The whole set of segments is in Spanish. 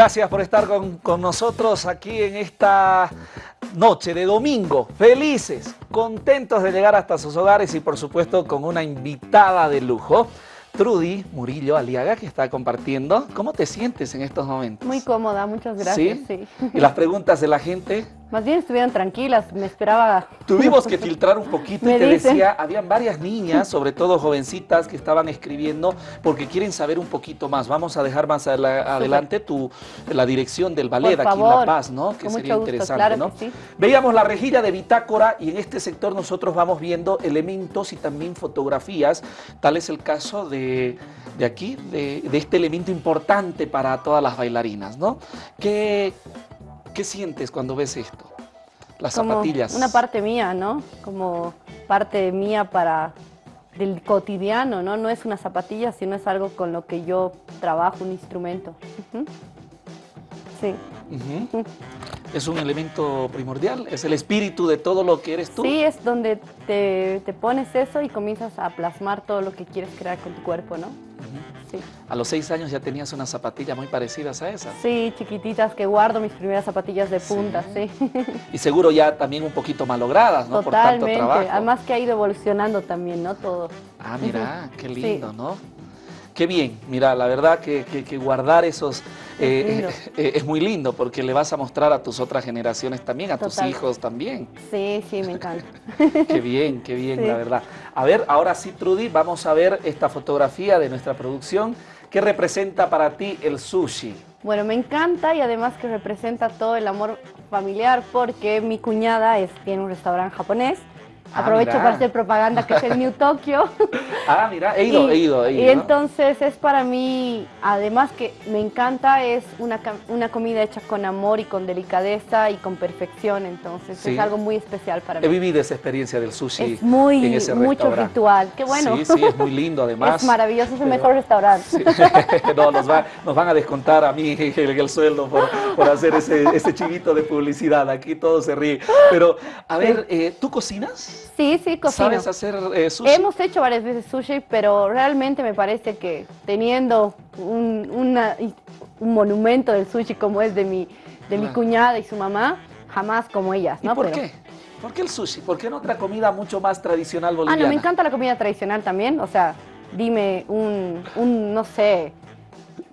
Gracias por estar con, con, nosotros aquí en esta noche de domingo. Felices, contentos de llegar hasta sus hogares y por supuesto con una invitada de lujo. Trudy Murillo Aliaga, que está compartiendo. ¿Cómo te sientes en estos momentos? Muy cómoda, muchas gracias. ¿Sí? ¿Y las preguntas de la gente? Más bien estuvieron tranquilas, me esperaba... Tuvimos que filtrar un poquito y te decía, habían varias niñas, sobre todo jovencitas, que estaban escribiendo porque quieren saber un poquito más. Vamos a dejar más adelante tu, la dirección del ballet aquí en La Paz, ¿no? Que sería interesante, ¿no? Sí. Veíamos la rejilla de bitácora y en este sector nosotros vamos viendo elementos y también fotografías. Tal es el caso de, de aquí, de, de este elemento importante para todas las bailarinas, ¿no? Que ¿Qué sientes cuando ves esto? Las Como zapatillas. Una parte mía, ¿no? Como parte mía para del cotidiano, ¿no? No es una zapatilla, sino es algo con lo que yo trabajo, un instrumento. Uh -huh. Sí. Uh -huh. ¿Es un elemento primordial? ¿Es el espíritu de todo lo que eres tú? Sí, es donde te, te pones eso y comienzas a plasmar todo lo que quieres crear con tu cuerpo, ¿no? Sí. A los seis años ya tenías unas zapatillas muy parecidas a esas. Sí, chiquititas que guardo, mis primeras zapatillas de punta, sí. sí. Y seguro ya también un poquito malogradas, ¿no? Totalmente. Por tanto trabajo. Además que ha ido evolucionando también, ¿no? Todo. Ah, mira, qué lindo, sí. ¿no? Qué bien, mira, la verdad que, que, que guardar esos eh, eh, es muy lindo porque le vas a mostrar a tus otras generaciones también, a Total. tus hijos también. Sí, sí, me encanta. qué bien, qué bien, sí. la verdad. A ver, ahora sí, Trudy, vamos a ver esta fotografía de nuestra producción. ¿Qué representa para ti el sushi? Bueno, me encanta y además que representa todo el amor familiar porque mi cuñada es, tiene un restaurante japonés Aprovecho mira. para hacer propaganda que es el New Tokyo. ah, mira, he ido, y, he ido, he ido. Y entonces es para mí, además que me encanta, es una, una comida hecha con amor y con delicadeza y con perfección, entonces sí. es algo muy especial para mí. He vivido esa experiencia del sushi es muy, en ese mucho ritual, qué bueno. Sí, sí, es muy lindo además. Es maravilloso, es el mejor restaurante. Sí. no, nos, va, nos, van a descontar a mí el, el sueldo por, por hacer ese, ese, chivito de publicidad, aquí todo se ríe. Pero, a ver, eh, ¿tú cocinas? Sí, sí, cocino. ¿Sabes hacer eh, sushi? Hemos hecho varias veces sushi, pero realmente me parece que teniendo un, una, un monumento del sushi como es de mi, de mi cuñada y su mamá, jamás como ellas, ¿no? ¿Y por pero, qué? ¿Por qué el sushi? ¿Por qué no otra comida mucho más tradicional boliviana? Ah, no, me encanta la comida tradicional también, o sea, dime un, un no sé,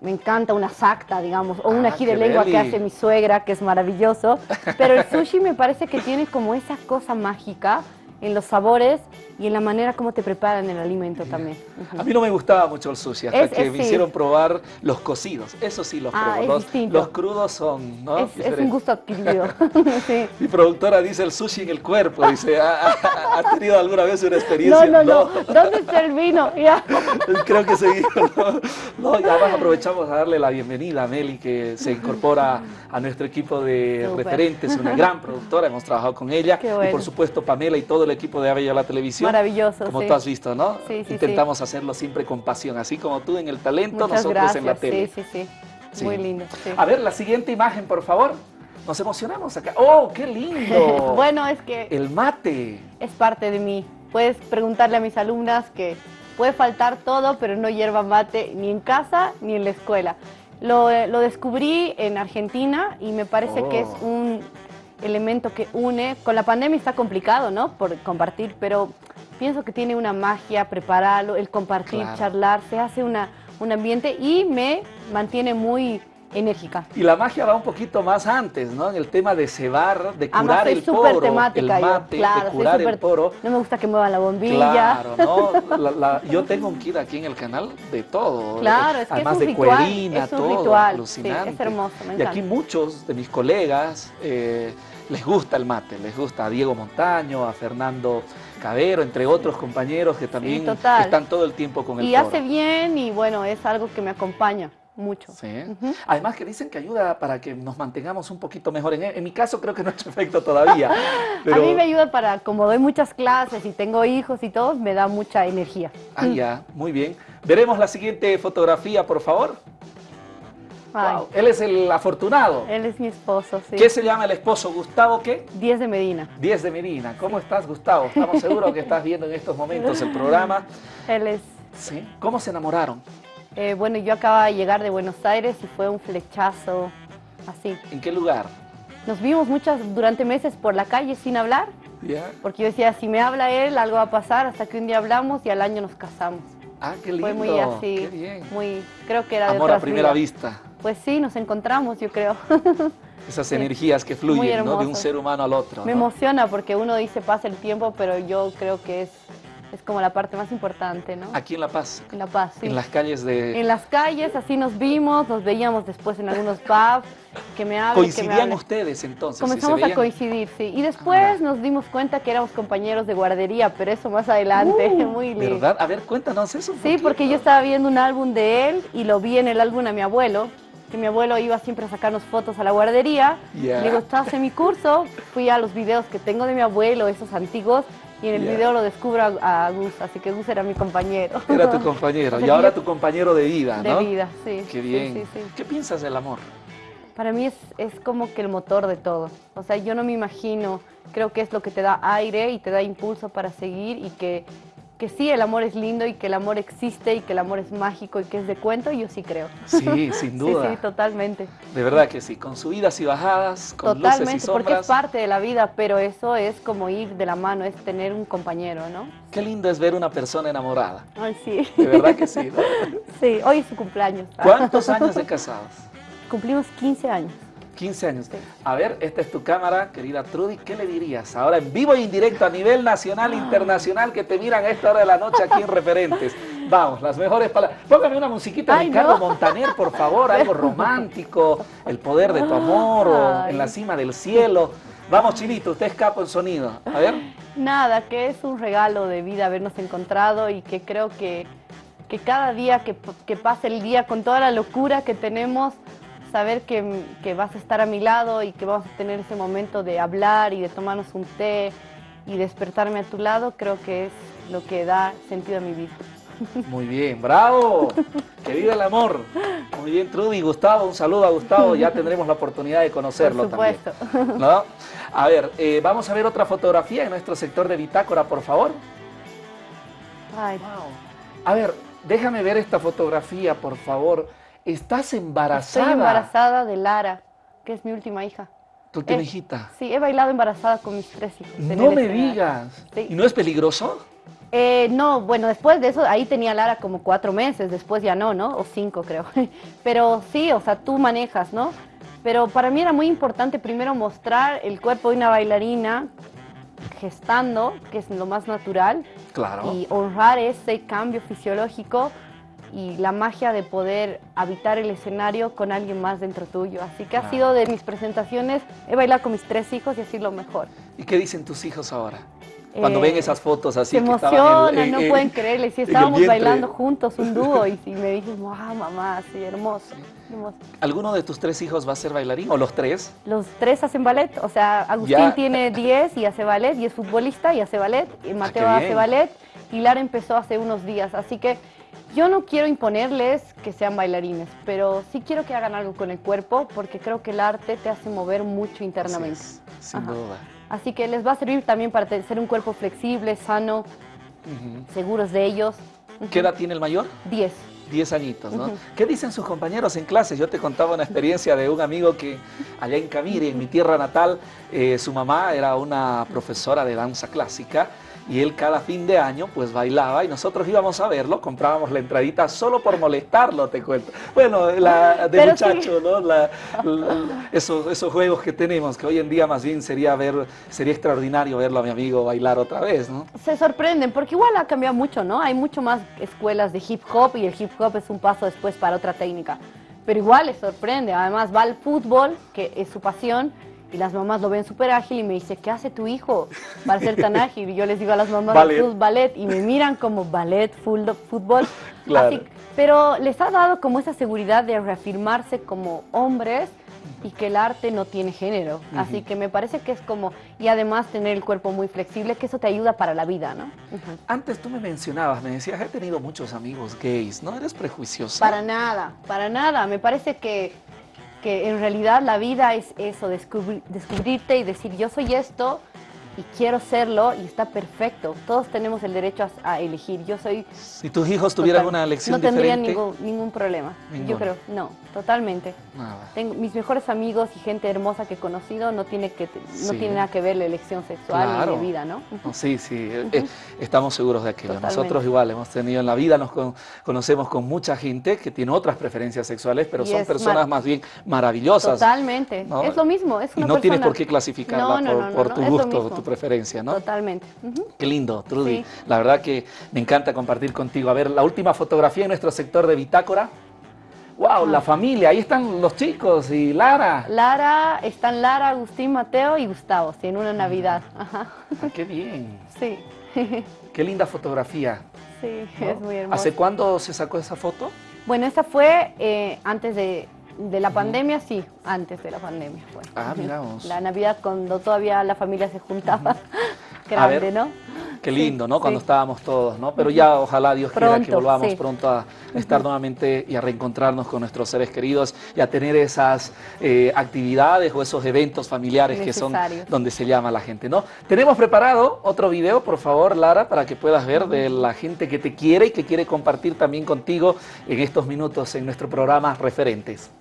me encanta una sacta, digamos, o un Ah, ají de lengua que hace mi suegra, que es maravilloso. Pero el sushi me parece que tiene como esa cosa mágica en los sabores y en la manera como te preparan el alimento también. Ujú. A mí no me gustaba mucho el sushi hasta Es- que es- me sí. hicieron probar los cocidos. Eso sí los Ah, probé. Los, los crudos son, ¿no? Es, es un gusto adquirido. sí. Mi productora dice el sushi en el cuerpo. Dice, ¿ha, ha- ha tenido alguna vez una No, experiencia? no, no. ¿Dónde está el vino? Ya. Creo que sí. ¿no? No, y además aprovechamos a darle la bienvenida a Meli, que se incorpora a nuestro equipo de Súper. referentes, una gran productora, hemos trabajado con ella. Qué Y bueno. por supuesto Pamela y todo el equipo de Avella la Televisión. Maravilloso, Como sí. tú has visto, ¿no? Sí, sí, Intentamos hacerlo siempre con pasión, así como tú en el talento, Muchas nosotros gracias. en la tele. Sí, sí, sí. Muy lindo. A ver, la siguiente imagen, por favor. Nos emocionamos acá. ¡Oh, qué lindo! bueno, es que El mate. es parte de mí. Puedes preguntarle a mis alumnas que puede faltar todo, pero no hierba mate ni en casa ni en la escuela. Lo, eh, lo descubrí en Argentina y me parece que es Oh. un elemento que une. Con la pandemia está complicado, ¿no? Por compartir, pero pienso que tiene una magia prepararlo, el compartir, Claro. charlar, se hace una, un ambiente y me mantiene muy enérgica. Y la magia va un poquito más antes, ¿no? En el tema de cebar, de curar el poro, temática el yo, mate, claro, de curar el poro. No me gusta que muevan la bombilla. Claro, ¿no? La- la- yo tengo un kit aquí en el canal de todo. Claro, es que Además es un de ritual, cuerina, es un todo, ritual, alucinante. sí, es hermoso, me Y aquí muchos de mis colegas eh, les gusta el mate, les gusta a Diego Montaño, a Fernando Cabero, entre otros compañeros que también están todo el tiempo con el Y hace bien y bueno, es algo que me acompaña mucho. Sí. Además que dicen que ayuda para que nos mantengamos un poquito mejor. En, en mi caso creo que no ha hecho efecto todavía. pero- A mí me ayuda para, como doy muchas clases y tengo hijos y todo, me da mucha energía. Ah, ya, muy bien. Veremos la siguiente fotografía, por favor. Wow, Él es el afortunado. Él es mi esposo, sí. ¿Qué se llama el esposo? ¿Gustavo qué? 10 de Medina. 10 de Medina. ¿Cómo estás, Gustavo? Estamos seguros que estás viendo en estos momentos el programa. Él es, ¿Sí? ¿Cómo se enamoraron? Eh, bueno, yo acababa de llegar de Buenos Aires y fue un flechazo así. ¿En qué lugar? Nos vimos muchas durante meses por la calle sin hablar. Porque yo decía, si me habla él, algo va a pasar, hasta que un día hablamos y al año nos casamos. Ah, qué lindo. Fue muy así, muy, creo que era Amor a primera vista. Pues sí, nos encontramos, yo creo. Esas energías que fluyen, ¿no? De un ser humano al otro. Me emociona porque uno dice pasa el tiempo, pero yo creo que es es como la parte más importante, ¿no? Aquí en La Paz. En La Paz, sí. En las calles de... En las calles, así nos vimos, nos veíamos después en algunos pubs, que me hablen, ¿Coincidían ustedes entonces? Comenzamos a coincidir, sí. Y después ah. nos dimos cuenta que éramos compañeros de guardería, pero eso más adelante, uh, muy lindo. ¿Verdad? A ver, cuéntanos eso. Sí, porque yo estaba viendo un álbum de él y lo vi en el álbum a mi abuelo, que mi abuelo iba siempre a sacarnos fotos a la guardería. Le digo, estás en mi curso, fui a los videos que tengo de mi abuelo, esos antiguos, y en el video lo descubro a, Gus, así que Gus era mi compañero. Era tu compañero, y ahora tu compañero de vida, ¿no? De vida, sí. Qué bien. ¿Qué piensas del amor? Para mí es, es como que el motor de todo. O sea, yo no me imagino, creo que es lo que te da aire y te da impulso para seguir y que que sí, el amor es lindo y que el amor existe y que el amor es mágico y que es de cuento, yo sí creo. Sí, sin duda. sí, sí, totalmente. De verdad que sí, con subidas y bajadas, con luces y sombras. porque es parte de la vida, pero eso es como ir de la mano, es tener un compañero, ¿no? Qué lindo es ver una persona enamorada. Ay, sí. De verdad que sí, Sí, hoy es su cumpleaños. ¿Cuántos años de casados? Cumplimos 15 años. 15 años. A ver, esta es tu cámara, querida Trudy, ¿qué le dirías? Ahora en vivo e indirecto a nivel nacional e internacional que te miran a esta hora de la noche aquí en Referentes. Vamos, las mejores palabras. Póngame una musiquita de Ricardo Montaner, por favor, algo romántico, el poder de tu amor o en la cima del cielo. Vamos, Chinito, usted es capo en sonido. A ver. Nada, que es un regalo de vida habernos encontrado y que creo que, que cada día que, que pase el día con toda la locura que tenemos, saber que, vas a estar a mi lado y que vamos a tener ese momento de hablar y de tomarnos un té y despertarme a tu lado, creo que es lo que da sentido a mi vida. Muy bien, bravo, que viva el amor. Muy bien, Trudy, Gustavo, un saludo a Gustavo, ya tendremos la oportunidad de conocerlo Por supuesto. también. ¿no? A ver, eh, vamos a ver otra fotografía en nuestro sector de bitácora, por favor. Ay. A ver, déjame ver esta fotografía, por favor. ¿Estás embarazada? Estoy embarazada de Lara, que es mi última hija. ¿Tu última hijita? Sí, he bailado embarazada con mis tres hijos. No me digas. ¿Y no es peligroso? Eh, no, bueno, después de eso, ahí tenía Lara como cuatro meses, después ya no, ¿no? O cinco creo. Pero sí, o sea, tú manejas, ¿no? Pero para mí era muy importante primero mostrar el cuerpo de una bailarina gestando, que es lo más natural. Claro. Y honrar ese cambio fisiológico y la magia de poder habitar el escenario con alguien más dentro tuyo. Así que ha sido de mis presentaciones, he bailado con mis tres hijos y así lo mejor. ¿Y qué dicen tus hijos ahora? Cuando ven eh, esas fotos así. Se emocionan, no pueden creerle. Sí, estábamos bailando juntos, un dúo, y, me dices, wow, mamá, sí, hermoso, ¿Alguno de tus tres hijos va a ser bailarín o los tres? Los tres hacen ballet, o sea, Agustín tiene 10 y hace ballet, y es futbolista y hace ballet, y Mateo ah, hace ballet, y Lara empezó hace unos días, así que yo no quiero imponerles que sean bailarines, pero sí quiero que hagan algo con el cuerpo porque creo que el arte te hace mover mucho internamente. sin duda. Así que les va a servir también para ser un cuerpo flexible, sano, seguros de ellos. ¿Qué edad tiene el mayor? Diez. Diez añitos, ¿no? ¿Qué dicen sus compañeros en clases? Yo te contaba una experiencia de un amigo que allá en Camiri, en mi tierra natal, eh, su mamá era una profesora de danza clásica y él cada fin de año pues bailaba y nosotros íbamos a verlo, comprábamos la entradita solo por molestarlo, te cuento. Bueno, la, de muchacho, ¿no? esos, esos juegos que tenemos, que hoy en día más bien sería ver, sería extraordinario verlo a mi amigo bailar otra vez, ¿no? Se sorprenden, porque igual ha cambiado mucho, ¿no? Hay mucho más escuelas de hip hop y el hip hop es un paso después para otra técnica. Pero igual les sorprende, además va al fútbol, que es su pasión, y las mamás lo ven súper ágil y me dice, ¿qué hace tu hijo para ser tan ágil? Y yo les digo a las mamás, ballet, ballet y me miran como ballet, fútbol. Claro. pero les ha dado como esa seguridad de reafirmarse como hombres y que el arte no tiene género. Así que me parece que es como, y además tener el cuerpo muy flexible, que eso te ayuda para la vida, ¿no? Antes tú me mencionabas, me decías, he tenido muchos amigos gays, ¿no eres prejuiciosa? Para nada, para nada. Me parece que que en realidad la vida es eso, descubrirte y decir yo soy esto y quiero serlo y está perfecto. Todos tenemos el derecho a, elegir. Yo soy... Si tus hijos tuvieran una elección diferente... No tendría ningún, ningún problema. Yo creo, no, totalmente. Tengo, mis mejores amigos y gente hermosa que he conocido no tiene, que, no tiene nada que ver la elección sexual ni de vida, ¿no? Sí, sí, eh, eh, estamos seguros de aquello. Nosotros igual hemos tenido en la vida, nos conocemos con mucha gente que tiene otras preferencias sexuales, pero son personas más bien maravillosas. Totalmente, es lo mismo. Es una y no tienes por qué clasificarla por, tu gusto, tu preferencia, ¿no? Totalmente. Qué lindo, Trudy. La verdad que me encanta compartir contigo. A ver, la última fotografía en nuestro sector de bitácora. ¡Wow! La familia, ahí están los chicos y Lara. Lara, están Lara, Agustín, Mateo y Gustavo, sí, en una Navidad. Ajá. Ah, ¡Qué bien! Sí. ¡Qué linda fotografía! Sí, es muy hermosa. ¿Hace cuándo se sacó esa foto? Bueno, esa fue eh, antes de, de la pandemia, sí, antes de la pandemia fue. Ah, miramos. La Navidad cuando todavía la familia se juntaba, grande, ¿no? Qué lindo, ¿no? Cuando estábamos todos, ¿no? Pero ya ojalá Dios quiera que volvamos pronto a estar nuevamente y a reencontrarnos con nuestros seres queridos y a tener esas eh, actividades o esos eventos familiares que son donde se llama la gente, ¿no? Tenemos preparado otro video, por favor, Lara, para que puedas ver de la gente que te quiere y que quiere compartir también contigo en estos minutos en nuestro programa Referentes.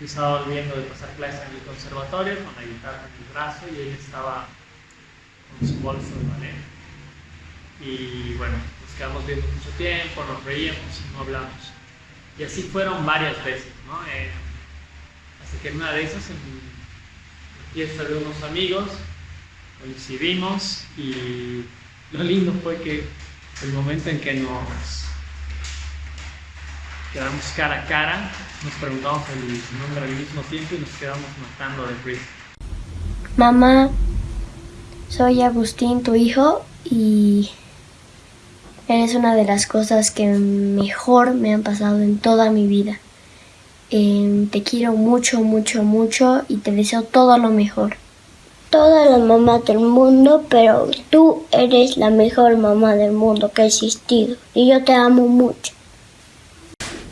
Yo estaba volviendo de pasar clases en el conservatorio con la guitarra en el brazo y él estaba con su bolso de ballet. Y bueno, nos quedamos viendo mucho tiempo, nos reíamos y no hablamos. Y así fueron varias veces, ¿no? Eh, hasta que en una de esas, en la fiesta de unos amigos, coincidimos y lo lindo fue que el momento en que nos quedamos cara a cara, nos preguntamos el nombre al mismo tiempo y nos quedamos matando de risa. Mamá, soy Agustín, tu hijo, y eres una de las cosas que mejor me han pasado en toda mi vida. Em, te quiero mucho, mucho, mucho y te deseo todo lo mejor. Todas las mamás del mundo, pero tú eres la mejor mamá del mundo que ha existido y yo te amo mucho.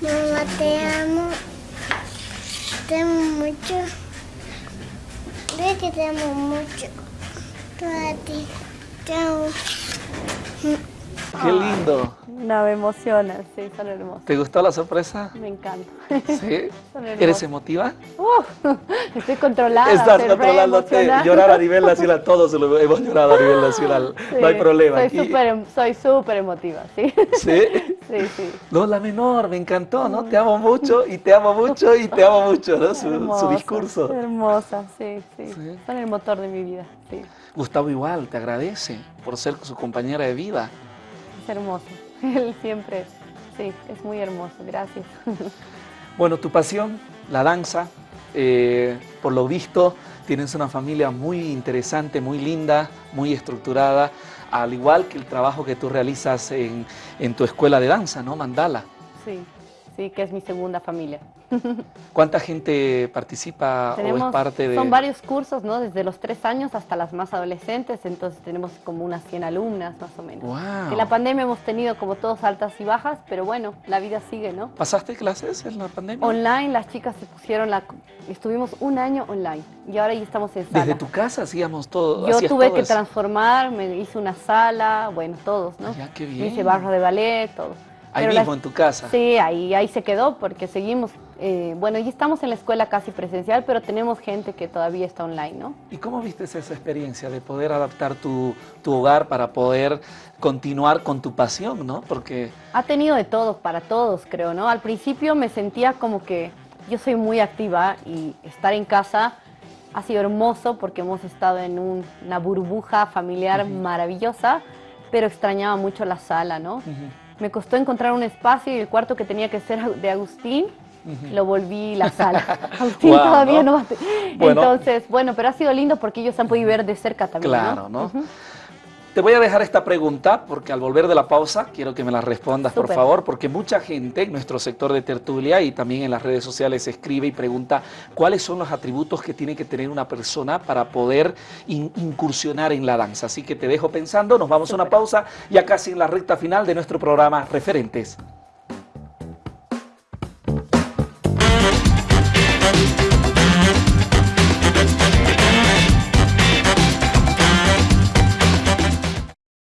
Mamá, te amo. Te amo mucho. Ve que te amo. Qué lindo. No, me emociona, sí, son hermosos. ¿Te gustó la sorpresa? Me encanta. ¿Sí? ¿Eres emotiva? Uh, estoy controlada. Estás controlándote. Llorar a nivel nacional, todos hemos llorado a nivel nacional. no hay problema. Em, soy súper emotiva, ¿sí? ¿Sí? Sí, sí. No, la menor, me encantó, ¿no? Te amo mucho y te amo mucho y te amo mucho, ¿no? Su, discurso. Hermosa, sí, sí, Son el motor de mi vida, sí. Gustavo igual, te agradece por ser su compañera de vida. Es hermoso. Él siempre, sí, es muy hermoso, gracias. Bueno, tu pasión, la danza, eh, por lo visto tienes una familia muy interesante, muy linda, muy estructurada, al igual que el trabajo que tú realizas en, en tu escuela de danza, ¿no? Mandala. Sí, sí, que es mi segunda familia. ¿Cuánta gente participa o es parte de...? Son varios cursos, ¿no? Desde los tres años hasta las más adolescentes, entonces tenemos como unas 100 alumnas más o menos. Wow. Que la pandemia hemos tenido como todos altas y bajas, pero bueno, la vida sigue, ¿no? ¿Pasaste clases en la pandemia? Online, las chicas se pusieron la... Estuvimos un año online y ahora ya estamos en sala. ¿Desde tu casa hacíamos todo? Yo tuve que transformar, me hice una sala, bueno, todos, ¿no? Ya, qué bien. hice barra de ballet, todo. Ahí mismo, en tu casa. Sí, ahí, ahí se quedó porque seguimos. Eh, bueno, ya estamos en la escuela casi presencial, pero tenemos gente que todavía está online, ¿no? ¿Y cómo viste esa experiencia de poder adaptar tu, tu hogar para poder continuar con tu pasión, ¿no? Porque... Ha tenido de todo, para todos, creo, ¿no? Al principio me sentía como que yo soy muy activa y estar en casa ha sido hermoso porque hemos estado en una burbuja familiar maravillosa, pero extrañaba mucho la sala, ¿no? Me costó encontrar un espacio y el cuarto que tenía que ser de Agustín, lo volví la sala. Agustín todavía no. Entonces, bueno, pero ha sido lindo porque ellos han podido ver de cerca también. Claro, ¿no? Te voy a dejar esta pregunta porque al volver de la pausa quiero que me la respondas, por favor, porque mucha gente en nuestro sector de tertulia y también en las redes sociales escribe y pregunta cuáles son los atributos que tiene que tener una persona para poder incursionar en la danza. Así que te dejo pensando, nos vamos a una pausa ya casi en la recta final de nuestro programa Referentes.